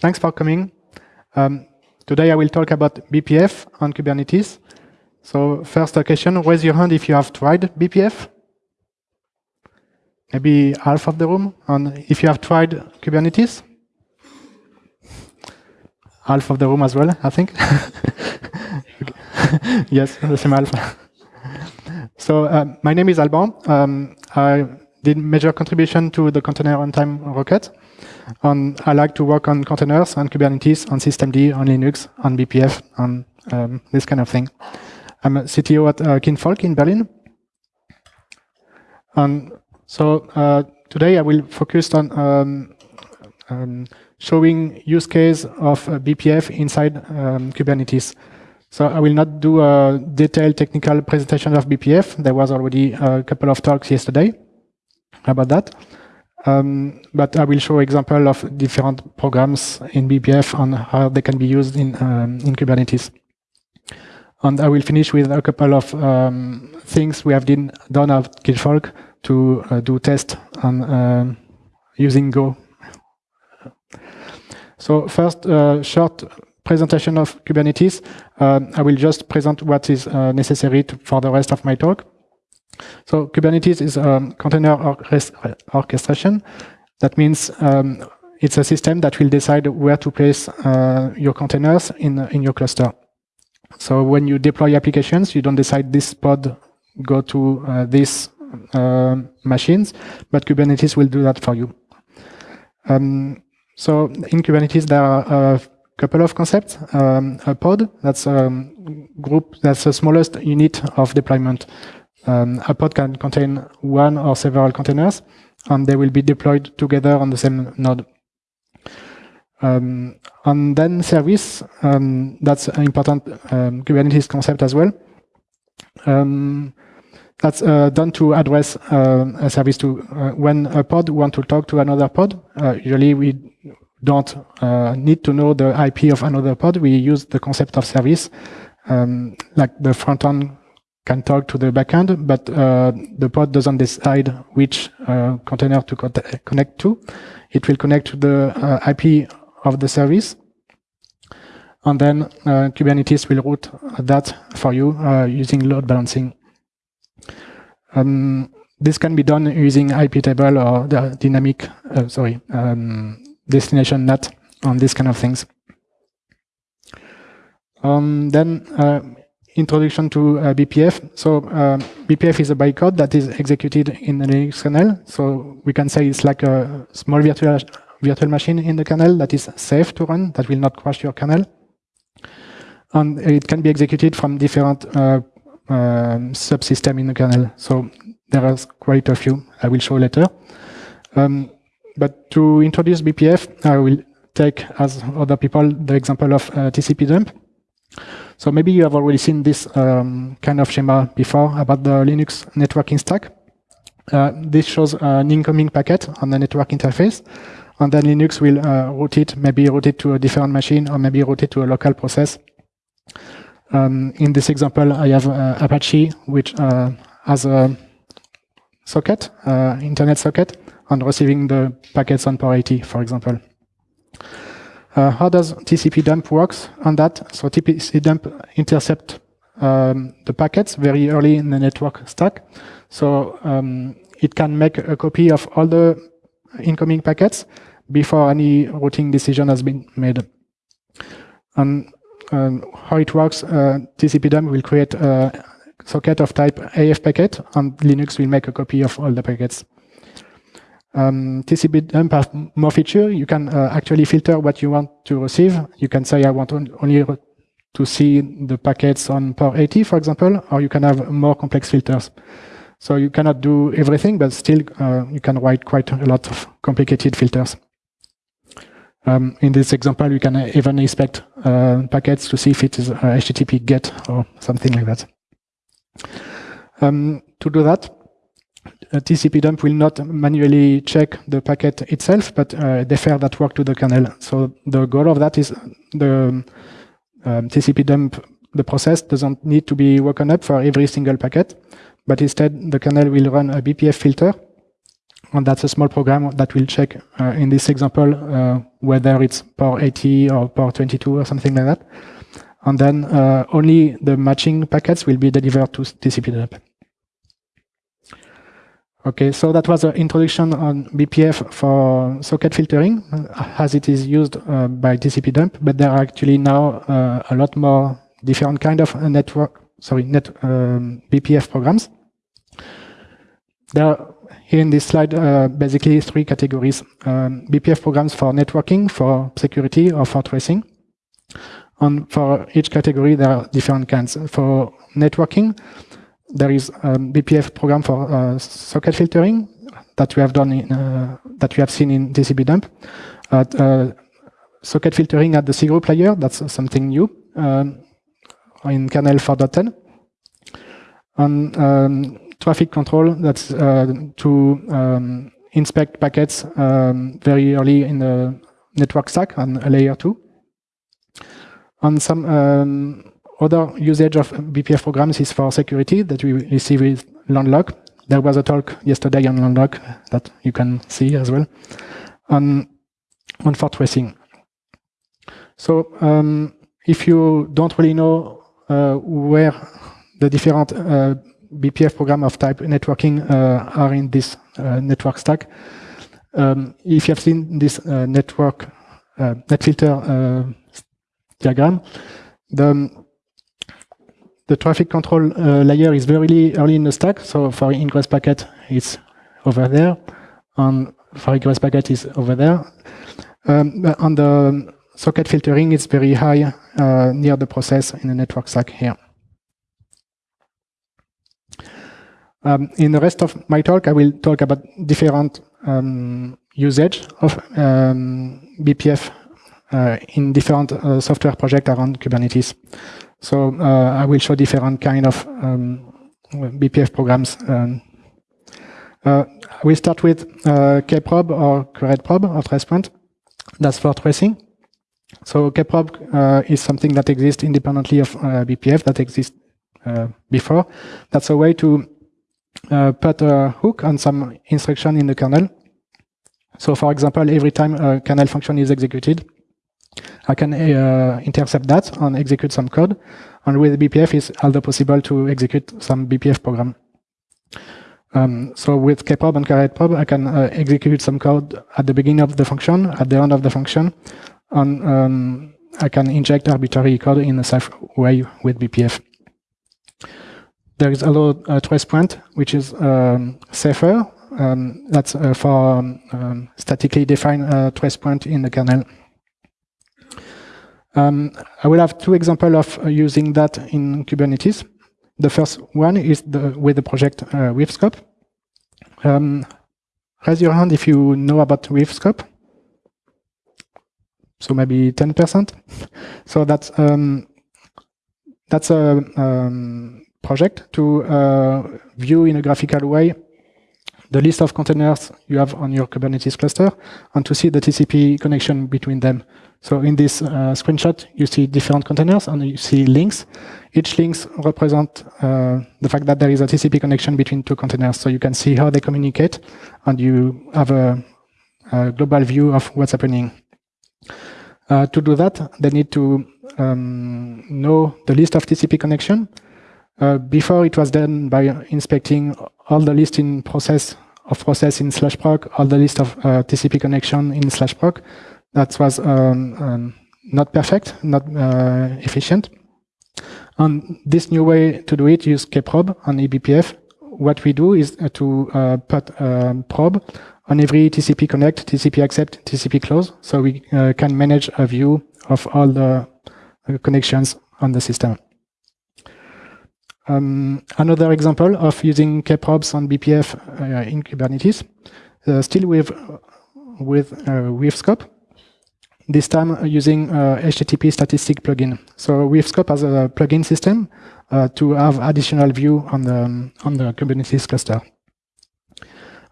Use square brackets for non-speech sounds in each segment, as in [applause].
thanks for coming. Um, today I will talk about BPF on Kubernetes. So first question, raise your hand if you have tried BPF. Maybe half of the room. And if you have tried Kubernetes? Half of the room as well, I think. [laughs] [laughs] yes, the same half. [laughs] so uh, my name is Alban. Um, I did major contribution to the container runtime rocket. I like to work on containers, on Kubernetes, on systemd, on Linux, on BPF, on um, this kind of thing. I'm a CTO at uh, Kinvolk in Berlin. And so uh, today I will focus on um, um, showing use case of uh, BPF inside um, Kubernetes. So I will not do a detailed technical presentation of BPF. There was already a couple of talks yesterday about that. Um, but I will show example of different programs in BPF and how they can be used in, um, in Kubernetes. And I will finish with a couple of um, things we have done, done at Kinvolk to uh, do tests on uh, using Go. So first, uh, short presentation of Kubernetes. Um, I will just present what is uh, necessary to, for the rest of my talk. So Kubernetes is a container orchestration. That means um, it's a system that will decide where to place uh, your containers in, in your cluster. So when you deploy applications, you don't decide this pod go to uh, these uh, machines, but Kubernetes will do that for you. Um, so in Kubernetes, there are a couple of concepts. Um, a pod, that's a group, that's the smallest unit of deployment. Um, a pod can contain one or several containers, and they will be deployed together on the same node. Um, and then service, um, that's an important um, Kubernetes concept as well. Um, that's uh, done to address uh, a service to uh, when a pod want to talk to another pod. Uh, usually we don't uh, need to know the IP of another pod. We use the concept of service, um, like the front end can talk to the backend, but uh, the pod doesn't decide which uh, container to co connect to. It will connect to the uh, IP of the service. And then uh, Kubernetes will route that for you uh, using load balancing. Um, this can be done using IP table or the dynamic, uh, sorry, um, destination net on these kind of things. Um, then introduction to uh, BPF. So uh, BPF is a bytecode that is executed in the Linux kernel. So we can say it's like a small virtual virtual machine in the kernel that is safe to run, that will not crash your kernel. And it can be executed from different uh, um, subsystem in the kernel. So there are quite a few I will show later. Um, but to introduce BPF, I will take, as other people, the example of uh, TCP dump. So maybe you have already seen this um, kind of schema before about the Linux networking stack. Uh, this shows an incoming packet on the network interface, and then Linux will uh, route it, maybe route it to a different machine, or maybe route it to a local process. Um, in this example, I have uh, Apache, which uh, has a socket, uh, internet socket, and receiving the packets on port 80, for example. Uh, how does TCP dump works on that? So TCP dump intercept um, the packets very early in the network stack. So um, it can make a copy of all the incoming packets before any routing decision has been made. And um, how it works, uh, TCP dump will create a socket of type AF packet, and Linux will make a copy of all the packets. Um, TCP dump has more feature. You can uh, actually filter what you want to receive. You can say, I want on only to see the packets on port 80, for example, or you can have more complex filters. So you cannot do everything, but still uh, you can write quite a lot of complicated filters. Um, in this example, you can even inspect uh, packets to see if it is HTTP GET or something like that. Um, to do that, TCP dump will not manually check the packet itself, but uh, defer that work to the kernel. So the goal of that is the um, TCP dump, the process doesn't need to be woken up for every single packet, but instead the kernel will run a BPF filter and that's a small program that will check, uh, in this example, uh, whether it's port 80 or port 22 or something like that. And then uh, only the matching packets will be delivered to TCP dump. Okay, so that was an introduction on BPF for socket filtering, as it is used uh, by TCP dump, but there are actually now uh, a lot more different kind of network, sorry, net um, BPF programs. There are here in this slide, uh, basically three categories. Um, BPF programs for networking, for security, or for tracing. And for each category, there are different kinds. For networking, there is a BPF program for uh, socket filtering that we have done in, uh, that we have seen in TCP dump. Uh, socket filtering at the C group layer, that's something new um, in kernel 4.10. And um, traffic control, that's uh, to um, inspect packets um, very early in the network stack on layer two. And some um, other usage of BPF programs is for security that we receive with Landlock. There was a talk yesterday on Landlock that you can see as well. And, and for tracing. So um, if you don't really know uh, where the different uh, BPF program of type networking uh, are in this uh, network stack. Um, if you have seen this uh, network net filter diagram, the the traffic control uh, layer is very early in the stack. So for ingress packet, it's over there, and for egress packet is over there. Um, on the socket filtering, it's very high uh, near the process in the network stack here. Um, in the rest of my talk, I will talk about different um, usage of um, BPF uh, in different uh, software projects around Kubernetes. So uh, I will show different kind of um, BPF programs. Um, uh, we start with uh, kprobe or kretprobe or tracepoint. That's for tracing. So kprobe uh, is something that exists independently of BPF that exists before. That's a way to uh, put a hook on some instruction in the kernel. So for example, every time a kernel function is executed, I can uh, intercept that and execute some code. And with BPF, it's also possible to execute some BPF program. Um, so with kprobe and kretprobe, I can uh, execute some code at the beginning of the function, at the end of the function, and um, I can inject arbitrary code in a safe way with BPF. There is also a trace point, which is um, safer. Um, that's uh, for um, um statically defined uh, trace point in the kernel. Um, I will have two examples of uh, using that in Kubernetes. The first one is the, with the project uh, Weave Scope. Um, raise your hand if you know about Weave Scope. So maybe 10%. [laughs] so that's um, that's a um, project to uh, view in a graphical way the list of containers you have on your Kubernetes cluster and to see the TCP connection between them. So in this uh, screenshot, you see different containers and you see links. Each links represent uh, the fact that there is a TCP connection between two containers. So you can see how they communicate and you have a, a global view of what's happening. Uh, to do that, they need to um, know the list of TCP connection uh, before it was done by inspecting all the list in process of process in slash proc, all the list of uh, TCP connection in slash proc. That was um, um, not perfect, not uh, efficient. And this new way to do it use kprobe on eBPF. What we do is uh, to uh, put um, probe on every TCP connect, TCP accept, TCP close, so we can manage a view of all the connections on the system. Um, another example of using kprobes on BPF uh, in Kubernetes, uh, still with with uh, Weave Scope. This time using HTTP statistic plugin. So Weave Scope has a plugin system uh, to have additional view on the on the Kubernetes cluster.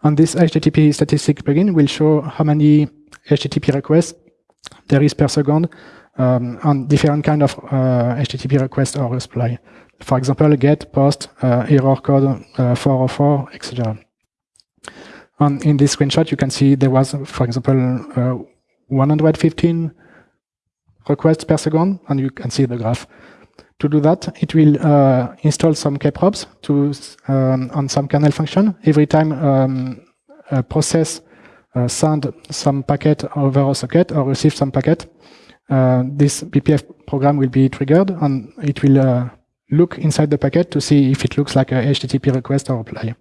And this HTTP statistic plugin will show how many HTTP requests there is per second um, on different kind of uh, HTTP request or reply. For example, get, post, uh, error code uh, 404, etc. And in this screenshot, you can see there was, for example, uh, 115 requests per second, and you can see the graph. To do that, it will uh, install some kprobes to um, on some kernel function. Every time um, a process uh, send some packet over a socket or receive some packet, uh, this BPF program will be triggered and it will look inside the packet to see if it looks like a HTTP request or reply.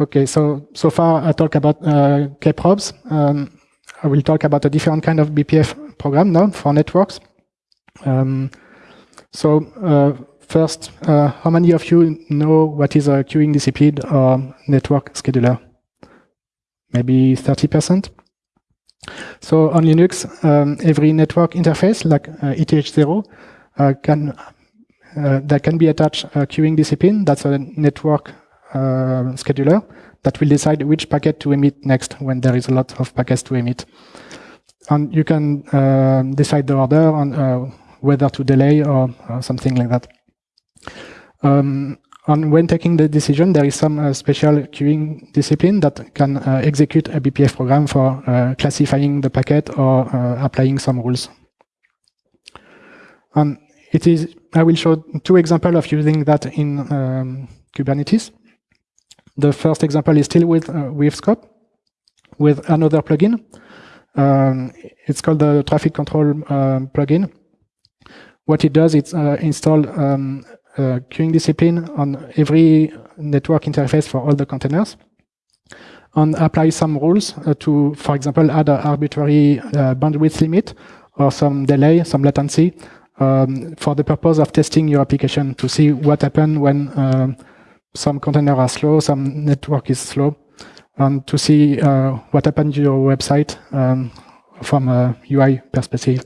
Okay, so so far I talk about uh, kprobes. Um, I will talk about a different kind of BPF program now for networks. Um, so uh, first, uh, how many of you know what is a queuing discipline or network scheduler? Maybe 30%. So on Linux, um, every network interface like uh, ETH0 uh, can uh, that can be attached a queuing discipline. That's a network uh, scheduler that will decide which packet to emit next when there is a lot of packets to emit. And you can uh, decide the order on uh, whether to delay or, or something like that. Um, and when taking the decision, there is some uh, special queuing discipline that can uh, execute a BPF program for uh, classifying the packet or uh, applying some rules. And it is, I will show two examples of using that in um, Kubernetes. The first example is still with, uh, Weave Scope, with another plugin. Um, it's called the traffic control um, plugin. What it does, it's uh, install um, a queuing discipline on every network interface for all the containers and apply some rules uh, to, for example, add an arbitrary uh, bandwidth limit or some delay, some latency um, for the purpose of testing your application to see what happens when uh, some containers are slow, some network is slow, and to see uh, what happens to your website um, from a UI perspective.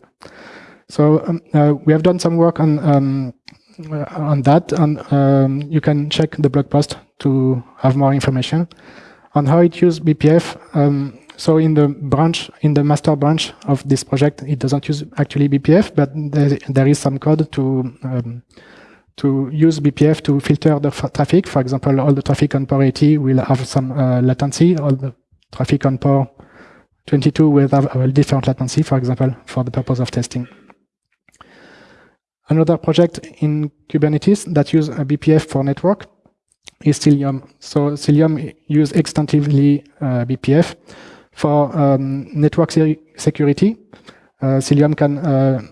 So um, uh, we have done some work on um, uh, on that, and um, you can check the blog post to have more information on how it uses BPF. So in the branch, in the master branch of this project, it doesn't use actually BPF, but there, there is some code to um, to use BPF to filter the traffic. For example, all the traffic on port 80 will have some uh, latency. All the traffic on port 22 will have a different latency, for example, for the purpose of testing. Another project in Kubernetes that use a BPF for network is Cilium. So Cilium use extensively uh, BPF for um, network security. Uh, Cilium can uh,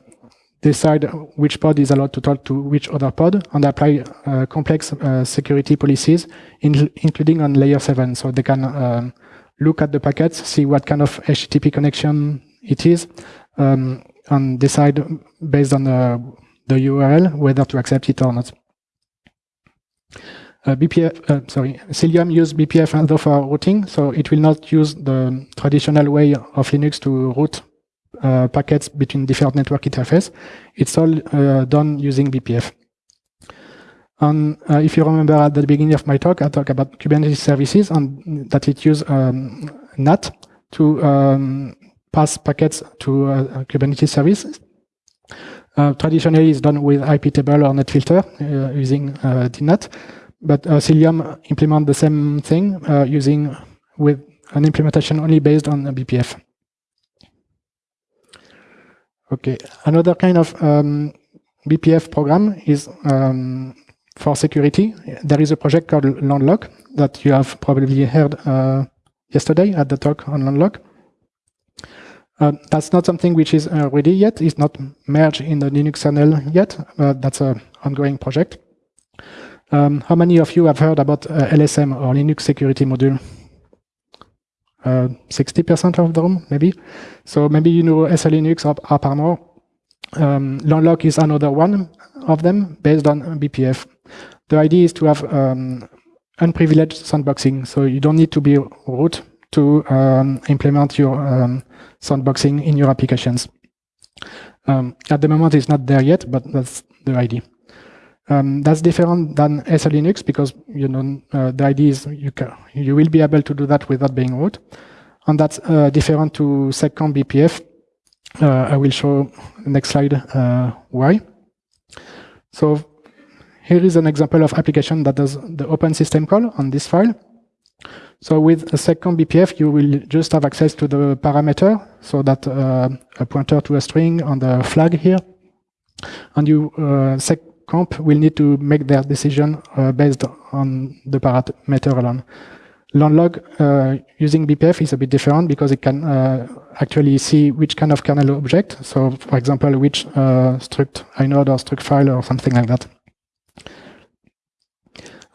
decide which pod is allowed to talk to which other pod and apply uh, complex uh, security policies, in, including on layer 7. So they can um, look at the packets, see what kind of HTTP connection it is, um, and decide based on the the URL, whether to accept it or not. Uh, BPF, uh, sorry, Cilium use BPF although for routing, so it will not use the traditional way of Linux to route uh, packets between different network interfaces. It's all uh, done using BPF. And uh, if you remember at the beginning of my talk, I talked about Kubernetes services and that it uses um, NAT to um, pass packets to Kubernetes services. Traditionally, it's done with iptable or netfilter using DNAT, but Cilium implement the same thing using with an implementation only based on BPF. Okay, another kind of um, BPF program is um, for security. There is a project called Landlock that you have probably heard uh, yesterday at the talk on Landlock. Uh, that's not something which is uh, ready yet. It's not merged in the Linux kernel yet. Uh, that's an ongoing project. Um, how many of you have heard about uh, LSM or Linux Security Module? 60% uh, of them, maybe. So maybe you know SELinux or AppArmor. Um, Landlock is another one of them based on BPF. The idea is to have um, unprivileged sandboxing. So you don't need to be root to um, implement your um, sandboxing in your applications. Um, at the moment, it's not there yet, but that's the idea. Um, that's different than SELinux because you know uh, the idea is you can, you will be able to do that without being root, and that's uh, different to seccomp BPF. Uh, I will show next slide uh, why. So here is an example of application that does the open system call on this file. So with a seccomp BPF, you will just have access to the parameter, so that uh, a pointer to a string on the flag here. And you uh, seccomp will need to make their decision uh, based on the parameter alone. Landlock uh, using BPF is a bit different because it can uh, actually see which kind of kernel object. So, for example, which uh, struct inode or struct file or something like that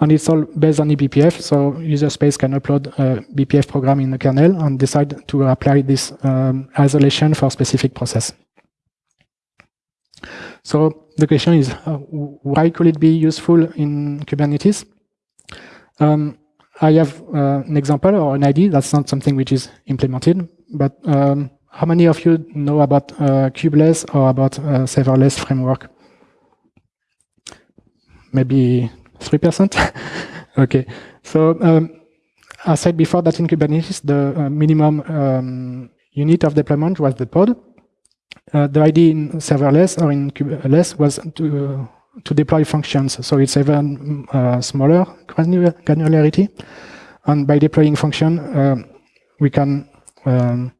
and it's all based on eBPF. So user space can upload a BPF program in the kernel and decide to apply this um, isolation for specific process. So the question is, uh, why could it be useful in Kubernetes? Um, I have uh, an example or an ID. That's not something which is implemented, but um, how many of you know about uh, kubeless or about uh, serverless framework? Maybe 3%? [laughs] okay. So um, I said before that in Kubernetes, the uh, minimum um, unit of deployment was the pod. Uh, the idea in serverless or in kubeless was to, uh, to deploy functions. So it's even uh, smaller granularity. And by deploying function, um, we can um,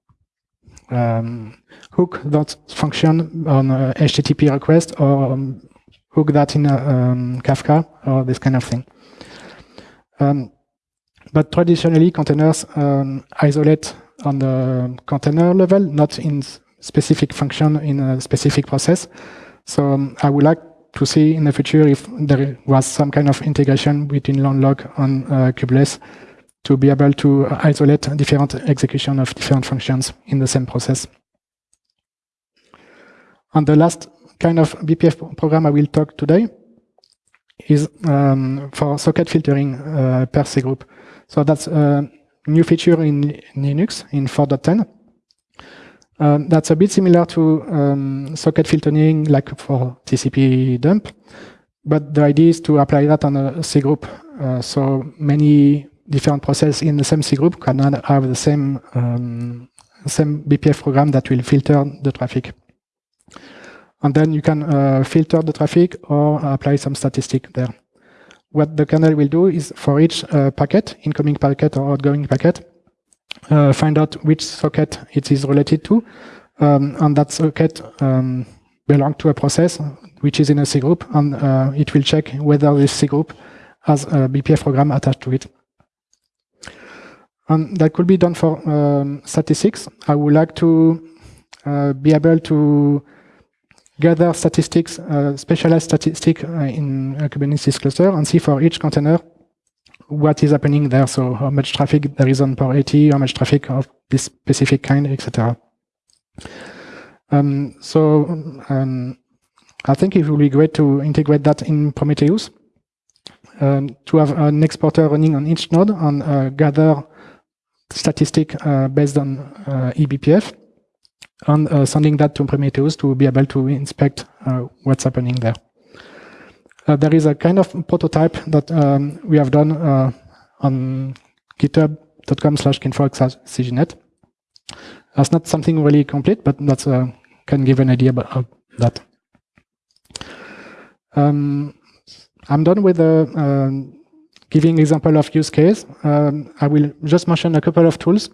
um, hook that function on HTTP request or um, hook that in um, Kafka or this kind of thing. But traditionally, containers isolate on the container level, not in specific function in a specific process. So um, I would like to see in the future if there was some kind of integration between Landlock and uh, kubeless to be able to isolate different execution of different functions in the same process. And the last kind of BPF program I will talk today is um, for socket filtering uh, per group, So that's a new feature in Linux in 4.10. Um, that's a bit similar to um, socket filtering like for TCP dump, but the idea is to apply that on a cgroup. Uh, so many different processes in the same cgroup can have the same um, same BPF program that will filter the traffic. And then you can uh, filter the traffic or apply some statistic there. What the kernel will do is for each uh, packet, incoming packet or outgoing packet, uh, find out which socket it is related to. Um, and that socket um, belongs to a process which is in a cgroup, and uh, it will check whether this cgroup has a BPF program attached to it. And that could be done for um, statistics. I would like to uh, be able to gather statistics, uh, specialized statistics uh, in a Kubernetes cluster and see for each container what is happening there. So how much traffic there is on port 80, how much traffic of this specific kind, etc. Um, so um, I think it will be great to integrate that in Prometheus, um, to have an exporter running on each node and uh, gather statistic uh, based on uh, eBPF and uh, sending that to Prometheus to be able to inspect uh, what's happening there. Uh, there is a kind of prototype that um, we have done on github.com slash kinvolk.cgnet. That's not something really complete, but that uh, can give an idea about that. Um, I'm done with the uh, giving example of use case. Um, I will just mention a couple of tools.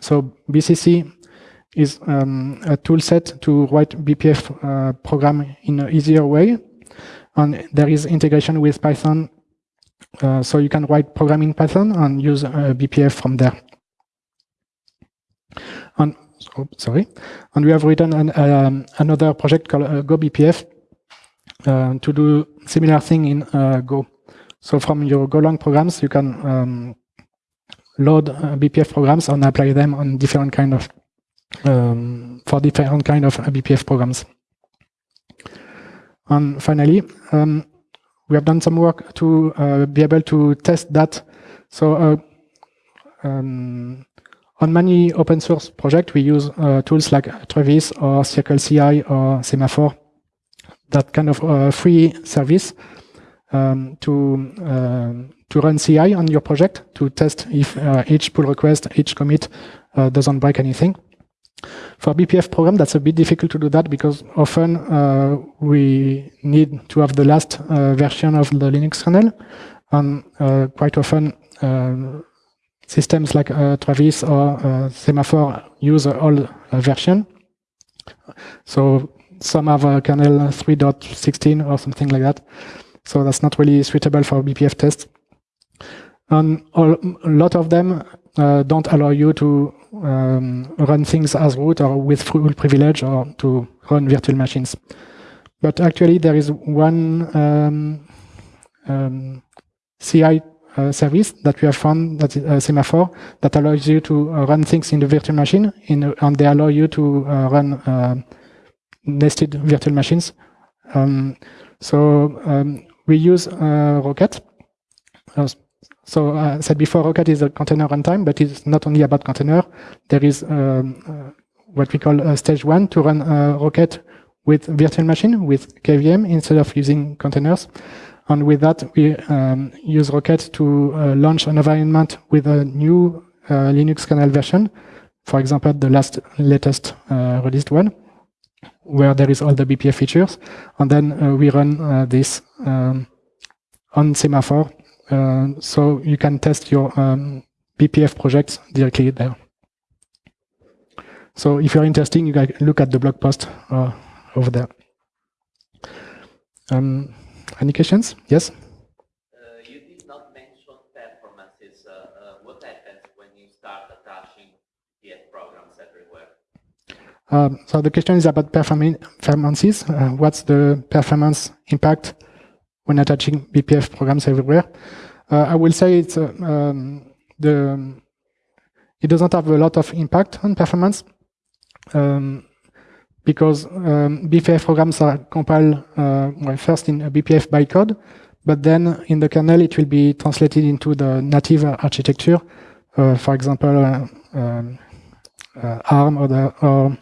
So BCC is um, a tool set to write BPF uh, program in an easier way. And there is integration with Python. Uh, so you can write program in Python and use uh, BPF from there. And oh, sorry, and we have written an, um, another project called uh, GoBPF uh, to do similar thing in uh, Go. So from your Golang programs, you can um, load BPF programs and apply them on different kind of um, for different kind of BPF programs. And finally, um, we have done some work to uh, be able to test that. So uh, um, on many open source projects, we use uh, tools like Travis or CircleCI or Semaphore, that kind of uh, free service um, to uh, to run CI on your project to test if uh, each pull request, each commit doesn't break anything. For BPF program, that's a bit difficult to do that because often uh, we need to have the last uh, version of the Linux kernel, and uh, quite often uh, systems like uh, Travis or uh, Semaphore use all version. So some have a kernel 3.16 or something like that. So that's not really suitable for BPF tests. And a lot of them uh, don't allow you to um, run things as root or with full privilege or to run virtual machines. But actually, there is one um, um, CI uh, service that we have found that a semaphore that allows you to uh, run things in the virtual machine in, and they allow you to uh, run uh, nested virtual machines. Um, so um, we use uh, Rocket. So I said before, Rocket is a container runtime, but it's not only about container. There is um, what we call stage one to run Rocket with virtual machine with KVM instead of using containers. And with that, we um, use Rocket to uh, launch an environment with a new uh, Linux kernel version. For example, the last latest uh, released one, where there is all the BPF features. And then uh, we run uh, this um, on Semaphore. Uh, so you can test your um, BPF projects directly there. So if you're interested, you can look at the blog post over there. Um, any questions? Yes? Uh, you did not mention performances. Uh, uh, what happens when you start attaching programs? Um, so the question is about performances. Uh, what's the performance impact when attaching BPF programs everywhere? Uh, I will say it's uh, um, the it doesn't have a lot of impact on performance. Um, because um, BPF programs are compiled uh, well, first in a BPF bytecode, but then in the kernel it will be translated into the native architecture, uh, for example, uh, um, uh, ARM or, the, or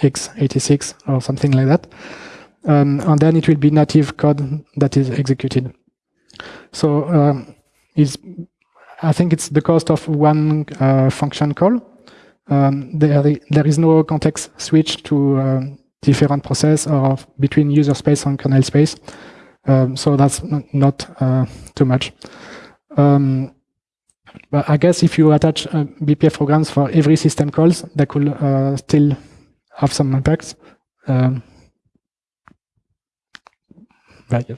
x86 or something like that. Um, and then it will be native code that is executed. So um, I think it's the cost of one uh, function call um, there, there is no context switch to um, different process or between user space and kernel space. Um, so that's not uh, too much. Um, but I guess if you attach uh, BPF programs for every system calls, that could uh, still have some impacts. Um, but uh,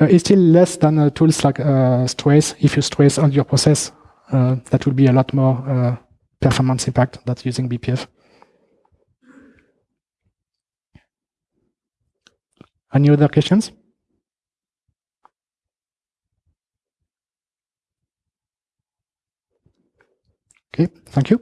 it's still less than uh, tools like uh, Strace. If you strace on your process, that would be a lot more performance impact that's using BPF. Any other questions? Okay, thank you.